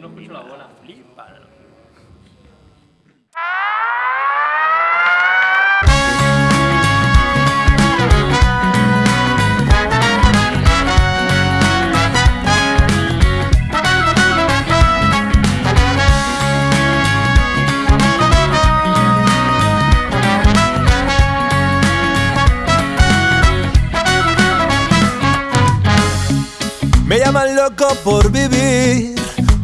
Yo no escucho la bola. Me llaman loco por vivir,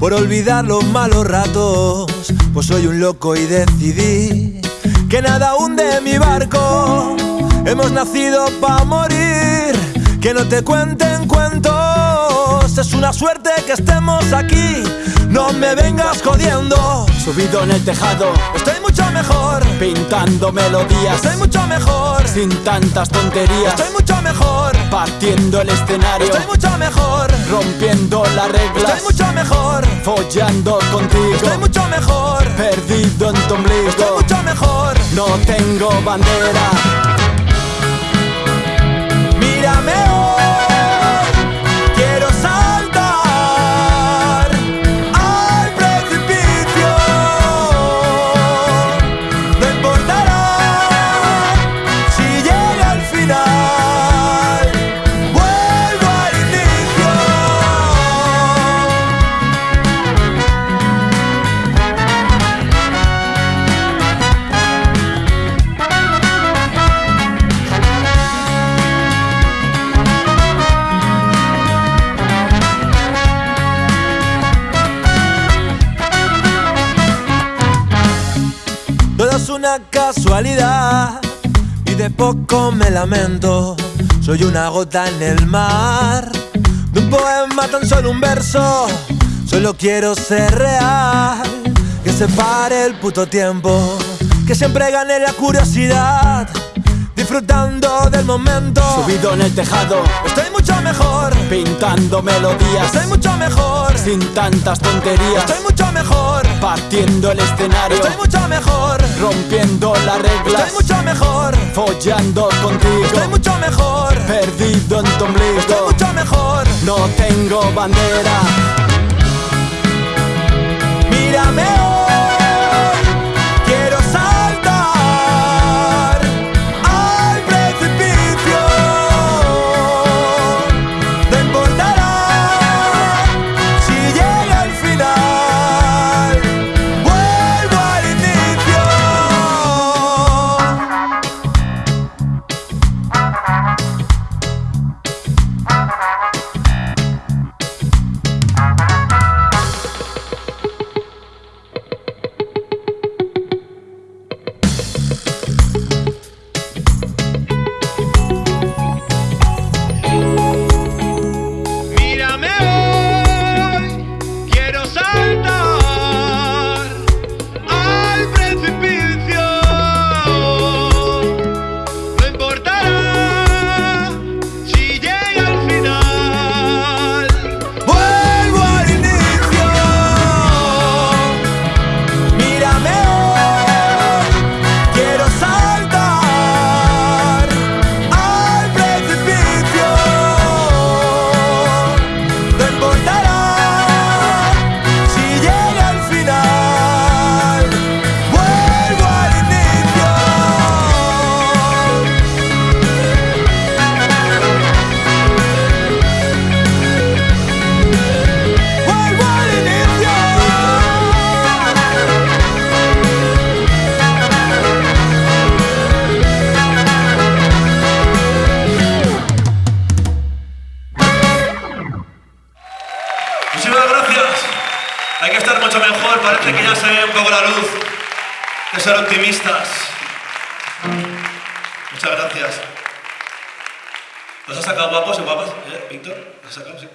por olvidar los malos ratos. Pues soy un loco y decidí que nada hunde mi barco. Hemos nacido para morir, que no te cuenten cuentos. Es una suerte que estemos aquí, no me vengas jodiendo. Subido en el tejado, Estoy mucho mejor, pintando melodías, estoy mucho mejor, sin tantas tonterías, estoy mucho mejor, partiendo el escenario, estoy mucho mejor, rompiendo las reglas, estoy mucho mejor, follando contigo, estoy mucho mejor, perdido en tu estoy ombligo, mucho mejor. no tengo bandera, Mírame es una casualidad y de poco me lamento. Soy una gota en el mar, de un poema tan solo un verso. Solo quiero ser real, que se pare el puto tiempo, que siempre gane la curiosidad, disfrutando del momento. subido en el tejado, Estoy mucho mejor, pintando melodías, estoy mucho mejor, sin tantas tonterías, estoy mucho mejor, partiendo el escenario, estoy mucho mejor, rompiendo las reglas, estoy mucho mejor. follando contigo, Estoy mucho mejor, perdido en tu estoy ombligo, mucho mejor. no tengo bandera, estar mucho mejor. Parece que ya se ve un poco la luz. Que ser optimistas. Muchas gracias. ¿Los has sacado guapos y guapas, eh, Víctor? ¿Los has sacado? Sí.